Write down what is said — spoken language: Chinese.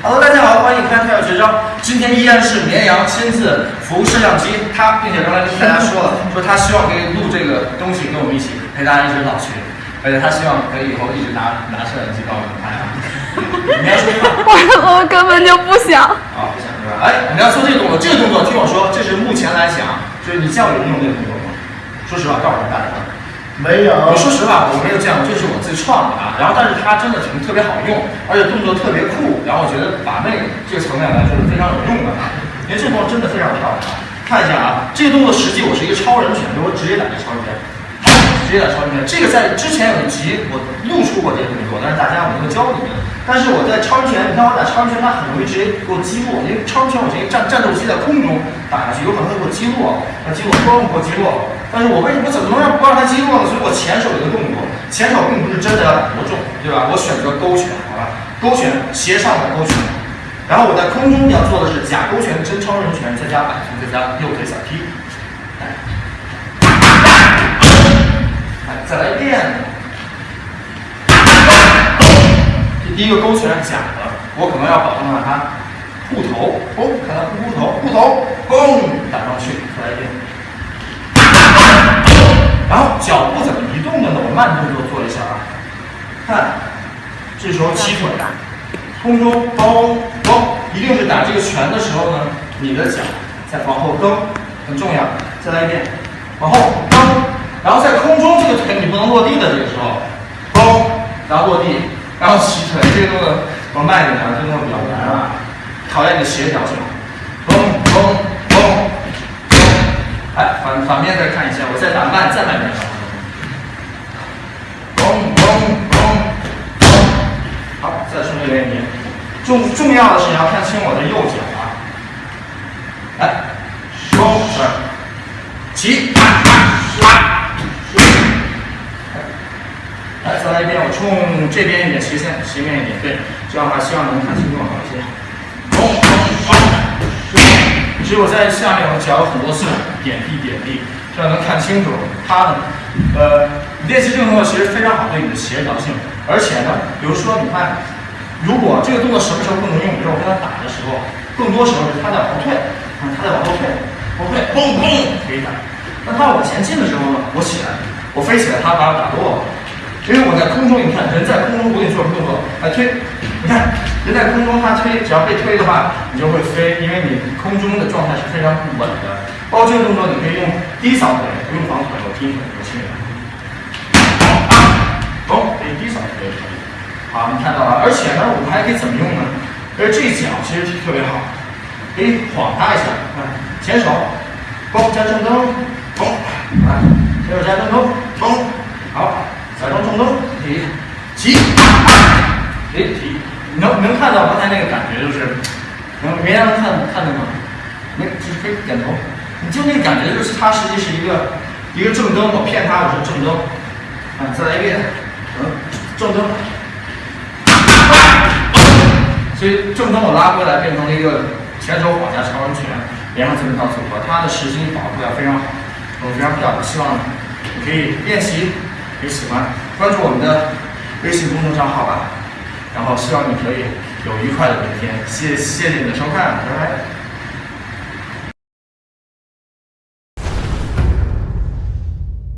Hello，大家好，欢迎看跳跃绝招。今天依然是绵羊亲自扶摄像机，他并且刚才跟大家说了，说他希望可以录这个东西，跟我们一起陪大家一直老去，而且他希望可以以后一直拿拿摄像机帮我们拍。你要说话。我我根本就不想。啊，不想是吧？哎，你要做这个动作，这个动作听我说，这是目前来讲，就是你教育运动这个动作吗？说实话，告诉大家。没有。我说实话，我没有这样，这是我自己创的啊。然后，但是它真的挺特别好用，而且动作特别酷。然后我觉得把妹这个层面来说是非常有用的啊。因为这动作真的非常漂亮。看一下啊，这个动作实际我是一个超人拳，我直接打这超人拳，直接打超人拳。这个在之前有一集我录出过这个动作，但是大家我没有教你们。但是我在超人拳，你看我打超人拳，它很容易直接给我击落，因为超人拳我直接战战斗机在空中打下去，有可能会给我击落，那击落咣给我击落。但是我为什么怎么能让不让他击落呢？所以我前手有个动作，前手并不是真的要打多重，对吧？我选择勾拳，好吧？勾拳斜上的勾拳，然后我在空中要做的是假勾拳真超人拳，再加摆拳，再加右腿小踢，来再来一遍。这第一个勾拳假的，我可能要保证让它护头，哦，看它护护头，护头，嘣，打上去，再来一遍。然后脚步怎么移动的呢，我慢动作做一下啊，看，这时候起腿，空中包包，一定是打这个拳的时候呢，你的脚再往后蹬，很重要。再来一遍，往后蹬，然后在空中这个腿你不能落地的这个时候，嘣，然后落地，然后起腿，这个动作我慢一点啊，这个动作比较难啊，考验你的协调性，嘣嘣嘣。哎，反反面再看一下，我再打慢，再慢点。嘣嘣嘣嘣，好，再重新练一遍。重重要的是你要看清我的右脚啊。来，收，起，来，再来一遍，我冲这边一点，斜线，斜面一点，对，这样的话希望能看清楚好一些。嘣嘣嘣。其实我在下面，我脚有很多次点地点地，这样能看清楚它的。呃，练习这个动作其实非常好，对你的协调性。而且呢，比如说你看，如果这个动作什么时候不能用？比如说我跟他打的时候，更多时候是他在往后退，看他在往后退，后退，嘣嘣可以打。那他往前进的时候呢，我起来，我飞起来，他把我打落了。因为我在空中，你看人在空中，我给你做什么动作？来推，你看人在空中，他推，只要被推的话，你就会飞，因为你空中的状态是非常不稳的。包括这个动作，你可以用低扫腿，不用防腿，我踢腿，我亲人。好，可以低扫腿也可以。好，你看到了，而且呢，我们还可以怎么用呢？而这脚其实特别好，可以晃他一下，看，前手，嘣加正蹬，嘣，来，前手加正蹬，嘣，中蹬，提，起，哎提，能能看到刚才那个感觉就是，能别人能看看见吗？没，就是可以点头，你就那感觉就是他实际是一个一个正蹬，我骗他我说正蹬，啊，再来一遍，嗯，正蹬，所以正蹬我拉过来变成了一个前手往下长拳，连上这么一套组合，它的实心保护要非常好，我，非常漂亮，希望你可以练习。有喜欢关注我们的微信公众账号吧，然后希望你可以有愉快的一天。谢谢谢你的收看，拜拜。